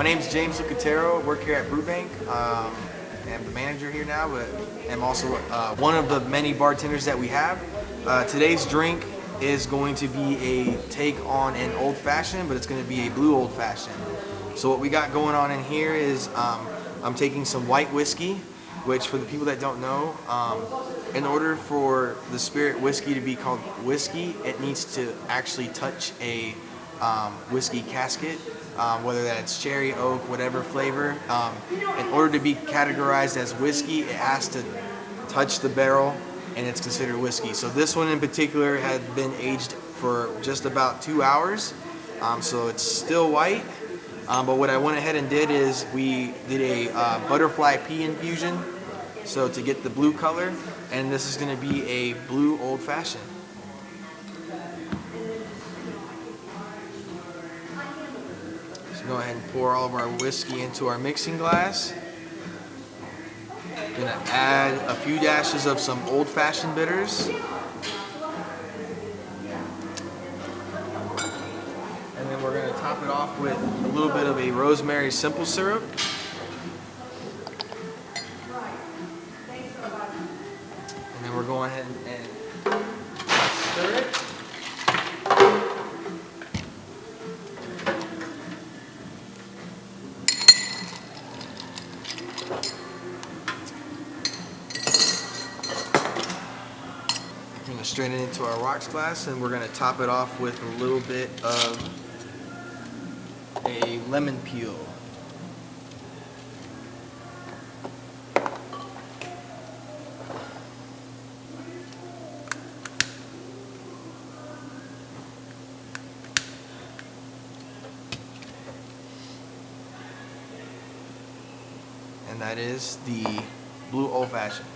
My name is James Lucatero. I Work here at Brewbank. Um, I'm the manager here now, but I'm also uh, one of the many bartenders that we have. Uh, today's drink is going to be a take on an old fashioned, but it's going to be a blue old fashioned. So what we got going on in here is um, I'm taking some white whiskey, which for the people that don't know, um, in order for the spirit whiskey to be called whiskey, it needs to actually touch a um, whiskey casket, um, whether that's cherry, oak, whatever flavor. Um, in order to be categorized as whiskey, it has to touch the barrel and it's considered whiskey. So this one in particular had been aged for just about two hours. Um, so it's still white. Um, but what I went ahead and did is we did a uh, butterfly pea infusion. So to get the blue color, and this is gonna be a blue old fashioned. So go ahead and pour all of our whiskey into our mixing glass. Gonna add a few dashes of some old fashioned bitters. And then we're gonna top it off with a little bit of a rosemary simple syrup. And then we're going ahead and stir it. We're gonna strain it into our rocks glass and we're gonna top it off with a little bit of a lemon peel. And that is the blue old fashioned.